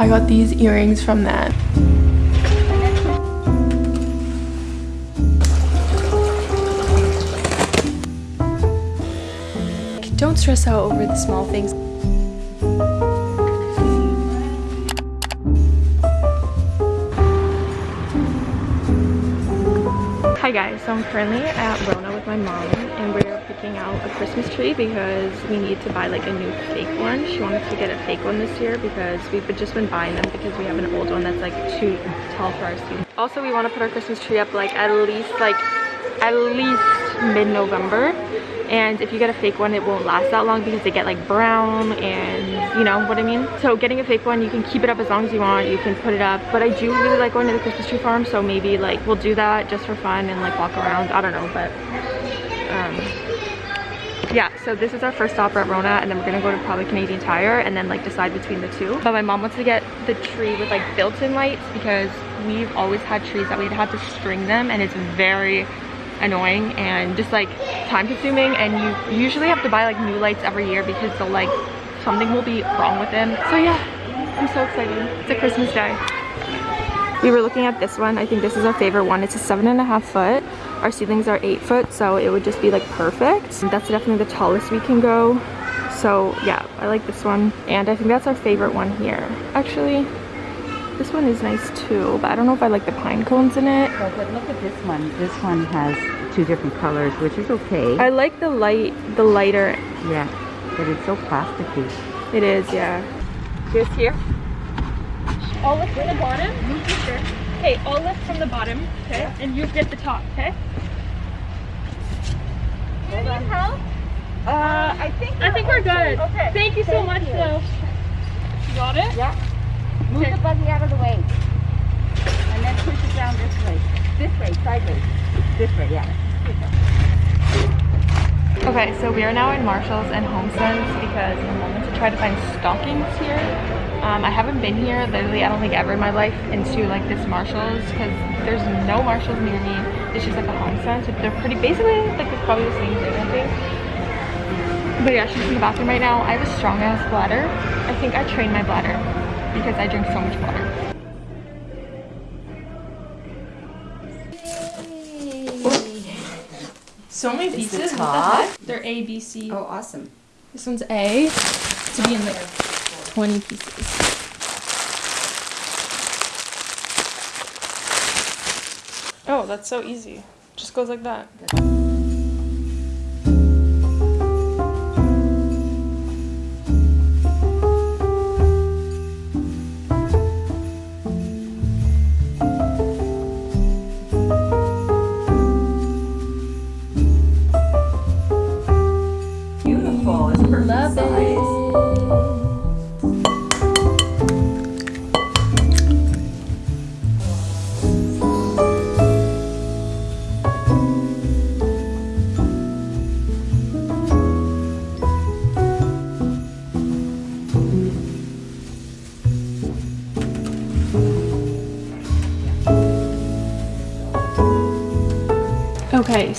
I got these earrings from that. Don't stress out over the small things. Hi guys, so I'm currently at Rona with my mom and we're picking out a Christmas tree because we need to buy like a new fake one. She wanted to get a fake one this year because we've just been buying them because we have an old one that's like too tall for our seat. Also, we want to put our Christmas tree up like at least like at least mid-November. And if you get a fake one it won't last that long because they get like brown and you know what I mean? So getting a fake one you can keep it up as long as you want. You can put it up. But I do really like going to the Christmas tree farm so maybe like we'll do that just for fun and like walk around. I don't know but um yeah so this is our first stop at Rona and then we're gonna go to probably Canadian Tire and then like decide between the two. But my mom wants to get the tree with like built-in lights because we've always had trees that we'd have to string them and it's very annoying and just like time consuming and you usually have to buy like new lights every year because they'll like something will be wrong with them. So yeah i'm so excited. It's a christmas day. We were looking at this one. I think this is our favorite one. It's a seven and a half foot our ceilings are eight foot so it would just be like perfect that's definitely the tallest we can go so yeah i like this one and i think that's our favorite one here actually this one is nice too, but I don't know if I like the pine cones in it. But look at this one. This one has two different colors, which is okay. I like the light, the lighter. Yeah, but it's so plasticky. It is, yeah. This here? Oh, look, from the bottom. Mm-hmm. Okay, all lift from the bottom, okay? Yeah. And you get the top, okay? Do you need help? Uh, I think I think we're good. Okay. Thank you so much, you. though. You got it? Yeah. Move okay. the buggy out of the way. And then push it down this way. This way, sideways. This way, yeah. Okay, so we are now in Marshalls and HomeSense because I'm wanted to try to find stockings here. Um, I haven't been here literally I don't think ever in my life into like this Marshalls because there's no Marshalls near me. It's just like a HomeSense. They're pretty basically like it's probably the same thing I think. But yeah, she's in the bathroom right now. I have a strong ass bladder. I think I trained my bladder because I drink so much water. So many pieces. The top. They're A, B, C. Oh, awesome. This one's A to be in like 20 pieces. Oh, that's so easy. Just goes like that.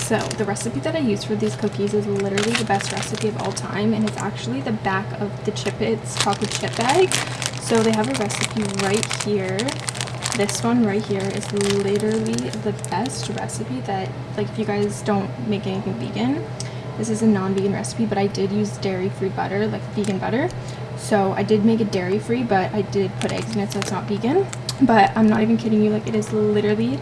So the recipe that I use for these cookies is literally the best recipe of all time and it's actually the back of the chip it's chocolate chip bag. So they have a recipe right here. This one right here is literally the best recipe that like if you guys don't make anything vegan, this is a non-vegan recipe, but I did use dairy-free butter, like vegan butter. So I did make it dairy-free, but I did put eggs in it, so it's not vegan. But I'm not even kidding you, like it is literally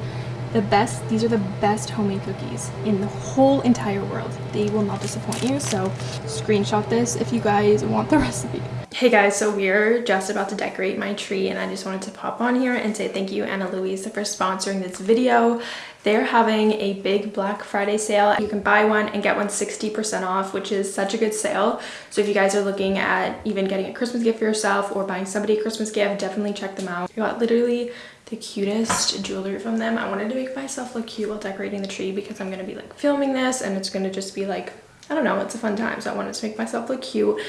the best these are the best homemade cookies in the whole entire world. They will not disappoint you so screenshot this if you guys want the recipe. Hey guys so we're just about to decorate my tree and i just wanted to pop on here and say thank you Ana Luisa for sponsoring this video. They're having a big black friday sale. You can buy one and get one 60 percent off which is such a good sale. So if you guys are looking at even getting a christmas gift for yourself or buying somebody a christmas gift definitely check them out. You got literally the cutest jewelry from them. I wanted to make myself look cute while decorating the tree because I'm going to be like filming this and it's going to just be like, I don't know, it's a fun time. So I wanted to make myself look cute.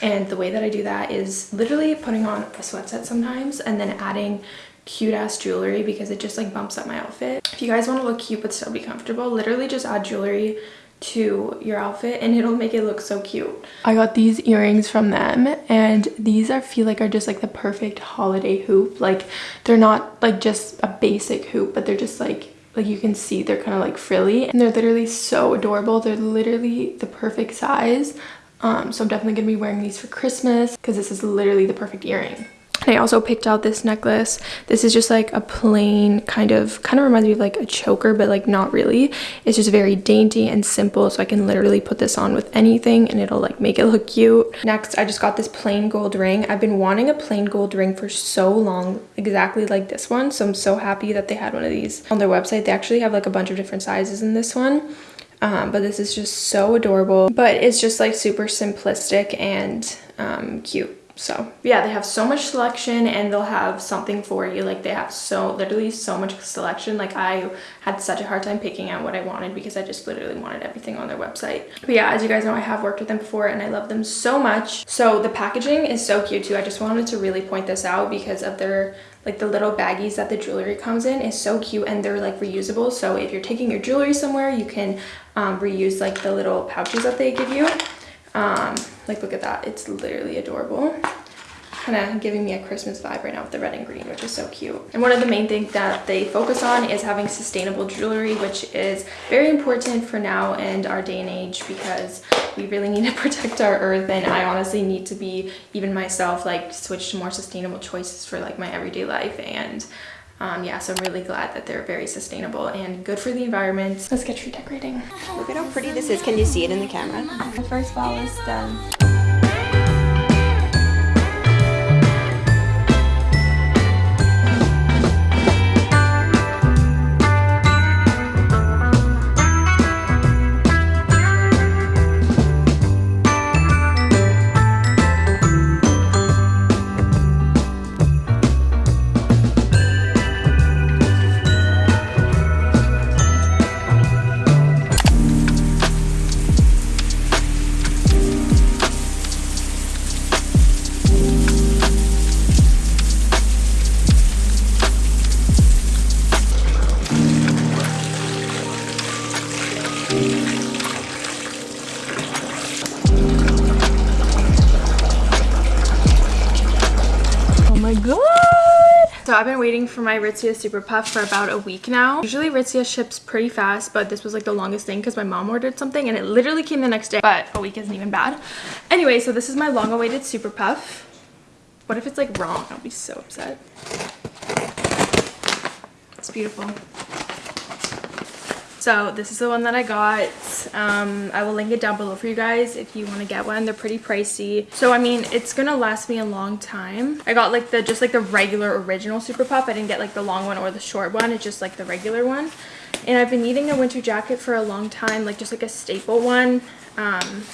And the way that I do that is literally putting on a sweat set sometimes and then adding cute ass jewelry because it just like bumps up my outfit. If you guys want to look cute but still be comfortable, literally just add jewelry to your outfit and it'll make it look so cute. I got these earrings from them and these I feel like are just like the perfect holiday hoop. Like they're not like just a basic hoop, but they're just like like you can see they're kind of like frilly and they're literally so adorable. They're literally the perfect size. Um, so I'm definitely gonna be wearing these for Christmas because this is literally the perfect earring. I also picked out this necklace. This is just like a plain kind of, kind of reminds me of like a choker, but like not really. It's just very dainty and simple. So I can literally put this on with anything and it'll like make it look cute. Next, I just got this plain gold ring. I've been wanting a plain gold ring for so long, exactly like this one. So I'm so happy that they had one of these on their website. They actually have like a bunch of different sizes in this one. Um, but this is just so adorable. But it's just like super simplistic and um, cute so yeah they have so much selection and they'll have something for you. Like they have so literally so much selection. Like i had such a hard time picking out what i wanted because i just literally wanted everything on their website. But yeah as you guys know i have worked with them before and i love them so much. So the packaging is so cute too. I just wanted to really point this out because of their like the little baggies that the jewelry comes in is so cute and they're like reusable. So if you're taking your jewelry somewhere you can um, reuse like the little pouches that they give you. Um, like look at that, it's literally adorable kind of giving me a Christmas vibe right now with the red and green, which is so cute. And one of the main things that they focus on is having sustainable jewelry, which is very important for now and our day and age because we really need to protect our earth. And I honestly need to be, even myself, like switch to more sustainable choices for like my everyday life. And um, yeah, so I'm really glad that they're very sustainable and good for the environment. Let's get tree decorating. Look at how pretty this is. Can you see it in the camera? The first ball is done. I've been waiting for my Aritzia Super Puff for about a week now. Usually Aritzia ships pretty fast, but this was like the longest thing because my mom ordered something and it literally came the next day, but a week isn't even bad. Anyway, so this is my long awaited Super Puff. What if it's like wrong? I'll be so upset. It's beautiful. So this is the one that I got. Um, I will link it down below for you guys if you want to get one. They're pretty pricey. So I mean, it's gonna last me a long time. I got like the just like the regular original Super Puff. I didn't get like the long one or the short one. It's just like the regular one. And I've been needing a winter jacket for a long time, like just like a staple one. Um,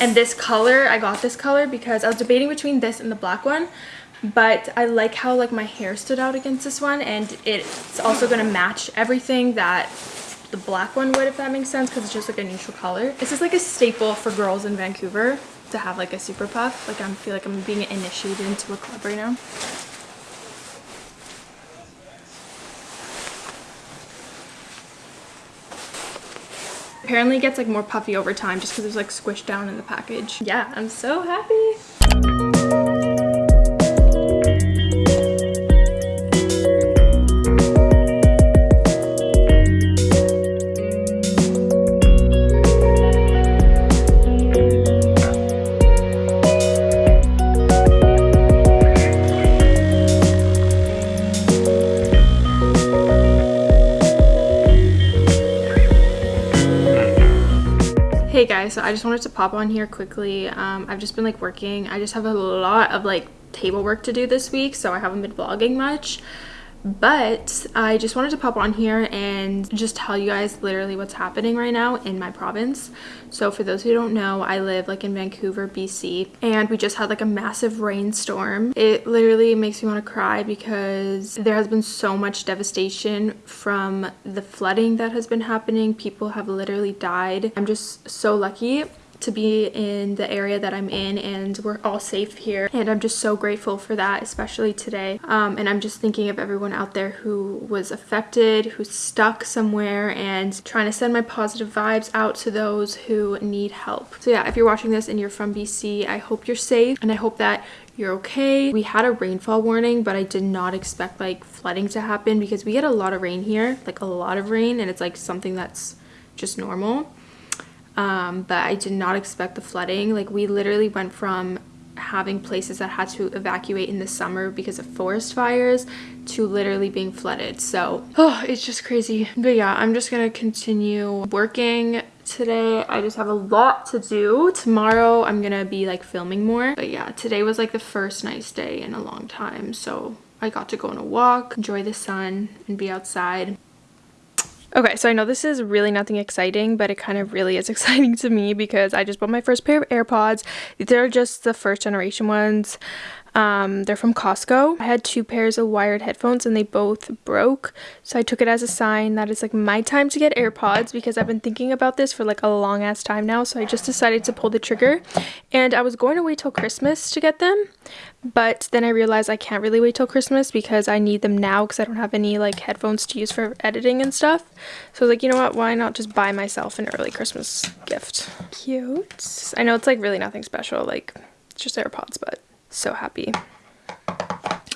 and this color, I got this color because I was debating between this and the black one but I like how like my hair stood out against this one and it's also going to match everything that the black one would if that makes sense because it's just like a neutral color. This is like a staple for girls in vancouver to have like a super puff. Like i feel like i'm being initiated into a club right now. Apparently it gets like more puffy over time just because it's like squished down in the package. Yeah i'm so happy so i just wanted to pop on here quickly. Um, i've just been like working. I just have a lot of like table work to do this week so i haven't been vlogging much but I just wanted to pop on here and just tell you guys literally what's happening right now in my province. So for those who don't know, I live like in Vancouver, BC, and we just had like a massive rainstorm. It literally makes me want to cry because there has been so much devastation from the flooding that has been happening. People have literally died. I'm just so lucky to be in the area that I'm in and we're all safe here and I'm just so grateful for that especially today um, and I'm just thinking of everyone out there who was affected who's stuck somewhere and trying to send my positive vibes out to those who need help so yeah if you're watching this and you're from BC I hope you're safe and I hope that you're okay. We had a rainfall warning, but I did not expect like flooding to happen because we get a lot of rain here, like a lot of rain, and it's like something that's just normal. Um, but I did not expect the flooding. Like we literally went from having places that had to evacuate in the summer because of forest fires to literally being flooded. So oh it's just crazy. But yeah i'm just gonna continue working today. I just have a lot to do. Tomorrow i'm gonna be like filming more. But yeah today was like the first nice day in a long time. So i got to go on a walk enjoy the sun and be outside Okay, so I know this is really nothing exciting, but it kind of really is exciting to me because I just bought my first pair of AirPods. They're just the first generation ones. Um, they're from Costco. I had two pairs of wired headphones and they both broke. So I took it as a sign that it's like my time to get AirPods because I've been thinking about this for like a long ass time now. So I just decided to pull the trigger and I was going to wait till Christmas to get them. But then I realized I can't really wait till Christmas because I need them now because I don't have any like headphones to use for editing and stuff. So I was like, you know what, why not just buy myself an early Christmas gift? Cute. I know it's like really nothing special, like it's just AirPods, but so happy.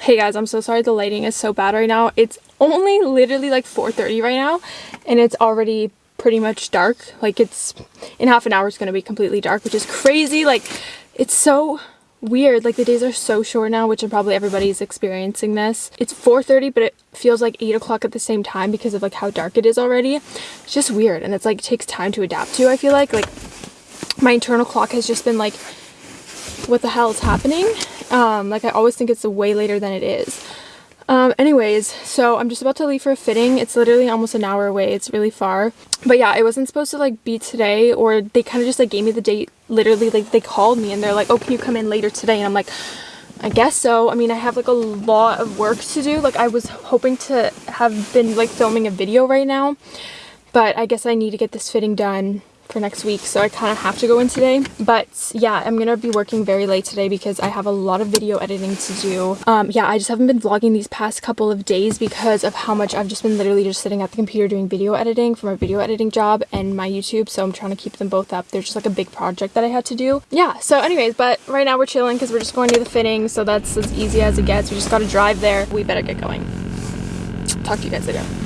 Hey guys, I'm so sorry the lighting is so bad right now. It's only literally like 4.30 right now and it's already pretty much dark. Like it's, in half an hour it's going to be completely dark, which is crazy. Like it's so weird. Like the days are so short now, which probably everybody's experiencing this. It's 4.30, but it feels like 8 o'clock at the same time because of like how dark it is already. It's just weird and it's like it takes time to adapt to, I feel like. Like my internal clock has just been like what the hell is happening. Um, like I always think it's way later than it is. Um, anyways, so I'm just about to leave for a fitting. It's literally almost an hour away. It's really far. But yeah, it wasn't supposed to like be today or they kind of just like gave me the date literally like they called me and they're like, oh, can you come in later today? And I'm like, I guess so. I mean, I have like a lot of work to do. Like I was hoping to have been like filming a video right now, but I guess I need to get this fitting done for next week so I kind of have to go in today. But yeah I'm gonna be working very late today because I have a lot of video editing to do. Um yeah I just haven't been vlogging these past couple of days because of how much I've just been literally just sitting at the computer doing video editing for my video editing job and my YouTube so I'm trying to keep them both up. They're just like a big project that I had to do. Yeah so anyways but right now we're chilling because we're just going to the fitting so that's as easy as it gets. We just gotta drive there. We better get going. Talk to you guys later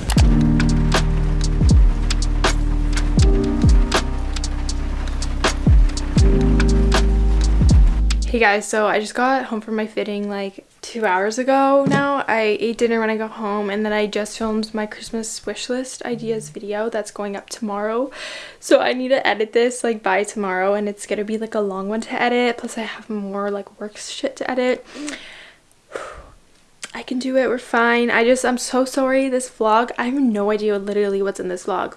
Hey guys, so I just got home from my fitting like two hours ago now. I ate dinner when I got home and then I just filmed my Christmas wish list ideas video that's going up tomorrow. So I need to edit this like by tomorrow and it's gonna be like a long one to edit. Plus I have more like work shit to edit. I can do it, we're fine. I just, I'm so sorry this vlog. I have no idea literally what's in this vlog.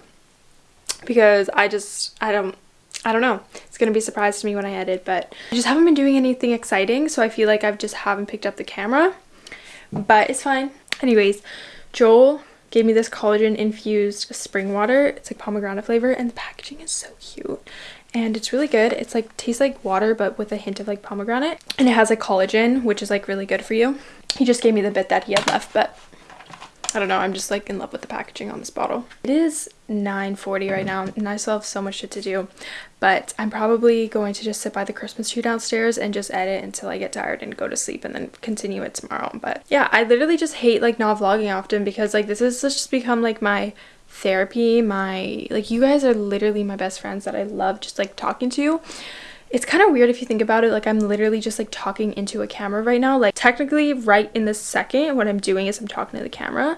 Because I just, I don't, I don't know. It's going to be a surprise to me when I edit, but I just haven't been doing anything exciting, so I feel like I've just haven't picked up the camera. But it's fine. Anyways, Joel gave me this collagen infused spring water. It's like pomegranate flavor and the packaging is so cute. And it's really good. It's like tastes like water but with a hint of like pomegranate. And it has like collagen, which is like really good for you. He just gave me the bit that he had left, but I don't know, I'm just like in love with the packaging on this bottle. It is 9.40 right now and I still have so much shit to do, but I'm probably going to just sit by the Christmas tree downstairs and just edit until I get tired and go to sleep and then continue it tomorrow. But yeah, I literally just hate like not vlogging often because like this has just become like my therapy, my, like you guys are literally my best friends that I love just like talking to it's kind of weird if you think about it like i'm literally just like talking into a camera right now. Like technically right in this second what i'm doing is i'm talking to the camera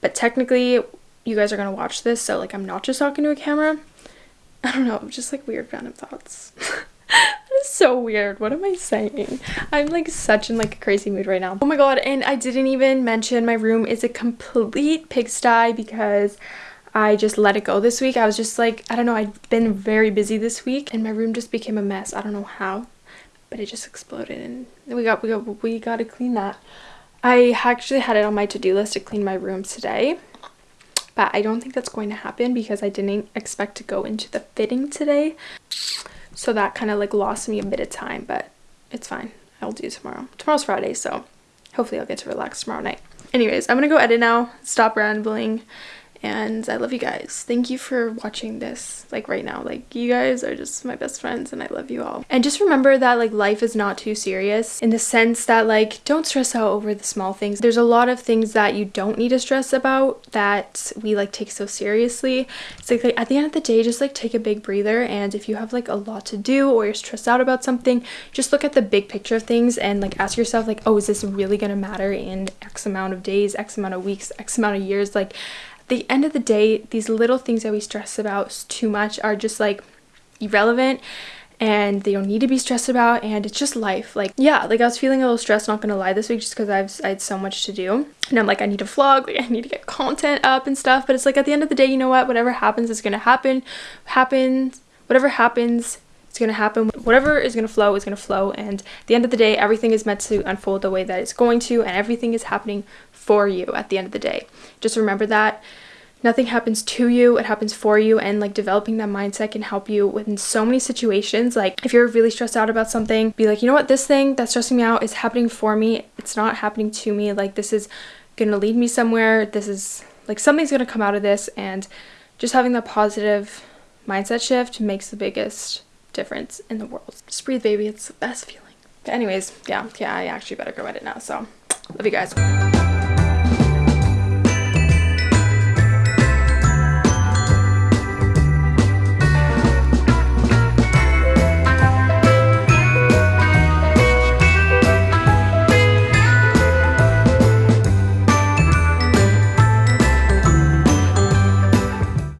but technically you guys are gonna watch this so like i'm not just talking to a camera. I don't know just like weird random thoughts. Is so weird. What am i saying? I'm like such in like a crazy mood right now. Oh my god and i didn't even mention my room is a complete pigsty because I just let it go this week. I was just like, I don't know, I've been very busy this week and my room just became a mess. I don't know how, but it just exploded and we got we got we got to clean that. I actually had it on my to-do list to clean my room today. But I don't think that's going to happen because I didn't expect to go into the fitting today. So that kind of like lost me a bit of time, but it's fine. I'll do tomorrow. Tomorrow's Friday, so hopefully I'll get to relax tomorrow night. Anyways, I'm gonna go edit now, stop rambling, and I love you guys. Thank you for watching this like right now. Like you guys are just my best friends and I love you all. And just remember that like life is not too serious in the sense that like don't stress out over the small things. There's a lot of things that you don't need to stress about that we like take so seriously. It's like, like at the end of the day just like take a big breather and if you have like a lot to do or you're stressed out about something, just look at the big picture of things and like ask yourself like, "Oh, is this really to matter in X amount of days, X amount of weeks, X amount of years?" Like the end of the day, these little things that we stress about too much are just like irrelevant and they don't need to be stressed about and it's just life. Like yeah like i was feeling a little stressed not gonna lie this week just because i've i had so much to do. And i'm like i need to vlog like i need to get content up and stuff but it's like at the end of the day you know what? Whatever happens is gonna happen happens whatever happens it's gonna happen. Whatever is gonna flow is gonna flow and the end of the day everything is meant to unfold the way that it's going to and everything is happening for you at the end of the day. Just remember that. Nothing happens to you it happens for you and like developing that mindset can help you within so many situations. Like if you're really stressed out about something be like you know what? This thing that's stressing me out is happening for me. It's not happening to me. Like this is gonna lead me somewhere. This is like something's gonna come out of this. And just having that positive mindset shift makes the biggest difference in the world. Just breathe baby. It's the best feeling. But anyways yeah yeah i actually better go edit now so love you guys